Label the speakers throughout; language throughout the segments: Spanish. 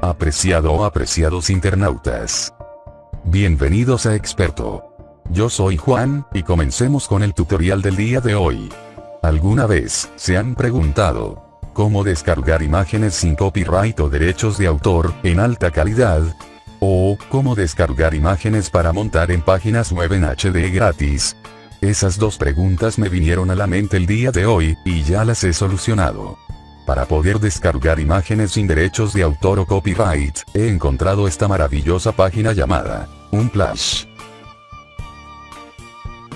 Speaker 1: Apreciado o apreciados internautas. Bienvenidos a Experto. Yo soy Juan, y comencemos con el tutorial del día de hoy. ¿Alguna vez, se han preguntado, cómo descargar imágenes sin copyright o derechos de autor, en alta calidad? O, cómo descargar imágenes para montar en páginas web en HD gratis? Esas dos preguntas me vinieron a la mente el día de hoy, y ya las he solucionado. Para poder descargar imágenes sin derechos de autor o copyright, he encontrado esta maravillosa página llamada Unsplash.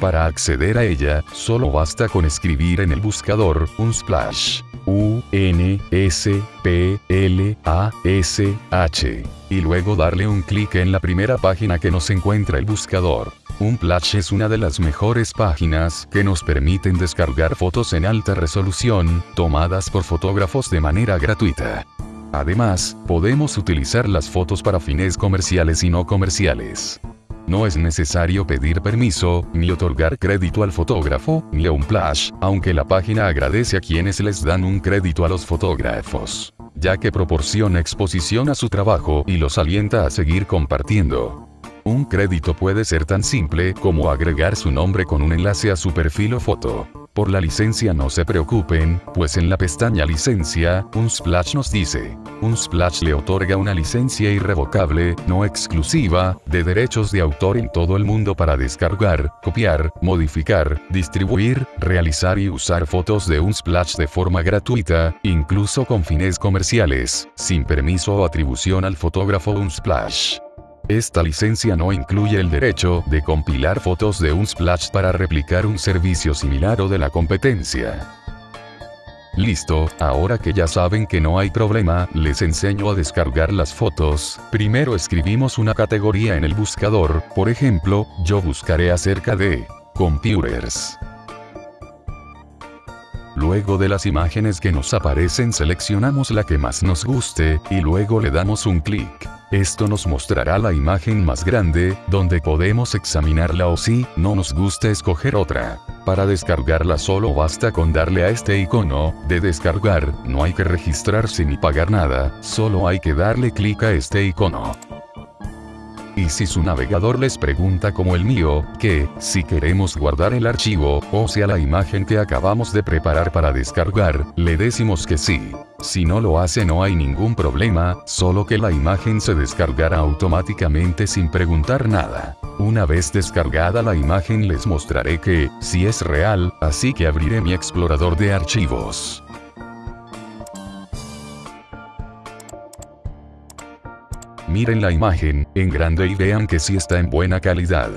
Speaker 1: Para acceder a ella, solo basta con escribir en el buscador Unsplash. U N S P L A S H y luego darle un clic en la primera página que nos encuentra el buscador. Unsplash es una de las mejores páginas que nos permiten descargar fotos en alta resolución, tomadas por fotógrafos de manera gratuita. Además, podemos utilizar las fotos para fines comerciales y no comerciales. No es necesario pedir permiso, ni otorgar crédito al fotógrafo, ni a un flash, aunque la página agradece a quienes les dan un crédito a los fotógrafos, ya que proporciona exposición a su trabajo y los alienta a seguir compartiendo. Un crédito puede ser tan simple como agregar su nombre con un enlace a su perfil o foto. Por la licencia no se preocupen, pues en la pestaña licencia, Unsplash nos dice, Unsplash le otorga una licencia irrevocable, no exclusiva, de derechos de autor en todo el mundo para descargar, copiar, modificar, distribuir, realizar y usar fotos de Unsplash de forma gratuita, incluso con fines comerciales, sin permiso o atribución al fotógrafo Unsplash. Esta licencia no incluye el derecho de compilar fotos de Unsplash para replicar un servicio similar o de la competencia. Listo, ahora que ya saben que no hay problema, les enseño a descargar las fotos. Primero escribimos una categoría en el buscador, por ejemplo, yo buscaré acerca de computers. Luego de las imágenes que nos aparecen seleccionamos la que más nos guste, y luego le damos un clic. Esto nos mostrará la imagen más grande, donde podemos examinarla o si no nos gusta escoger otra. Para descargarla solo basta con darle a este icono, de descargar, no hay que registrarse ni pagar nada, solo hay que darle clic a este icono. Y si su navegador les pregunta como el mío, que, si queremos guardar el archivo, o sea la imagen que acabamos de preparar para descargar, le decimos que sí. Si no lo hace no hay ningún problema, solo que la imagen se descargará automáticamente sin preguntar nada. Una vez descargada la imagen les mostraré que, si es real, así que abriré mi explorador de archivos. Miren la imagen, en grande y vean que sí está en buena calidad.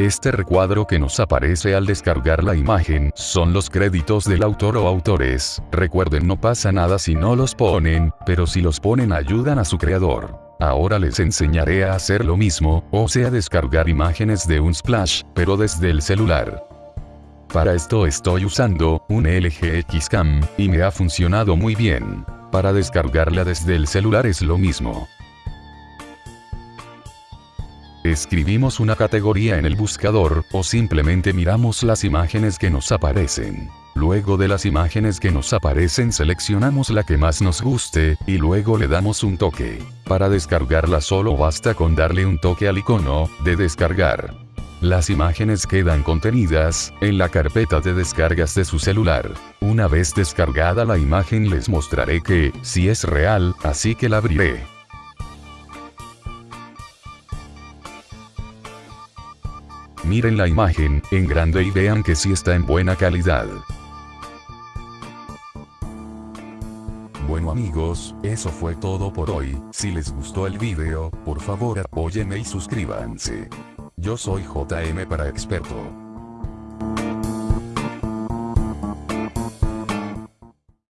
Speaker 1: Este recuadro que nos aparece al descargar la imagen, son los créditos del autor o autores. Recuerden no pasa nada si no los ponen, pero si los ponen ayudan a su creador. Ahora les enseñaré a hacer lo mismo, o sea descargar imágenes de un splash, pero desde el celular. Para esto estoy usando un LG Xcam, y me ha funcionado muy bien. Para descargarla desde el celular es lo mismo. Escribimos una categoría en el buscador, o simplemente miramos las imágenes que nos aparecen. Luego de las imágenes que nos aparecen seleccionamos la que más nos guste, y luego le damos un toque. Para descargarla solo basta con darle un toque al icono, de descargar. Las imágenes quedan contenidas en la carpeta de descargas de su celular. Una vez descargada la imagen les mostraré que, si es real, así que la abriré. Miren la imagen, en grande y vean que sí está en buena calidad. Bueno amigos, eso fue todo por hoy, si les gustó el video, por favor apóyenme y suscríbanse. Yo soy JM para Experto.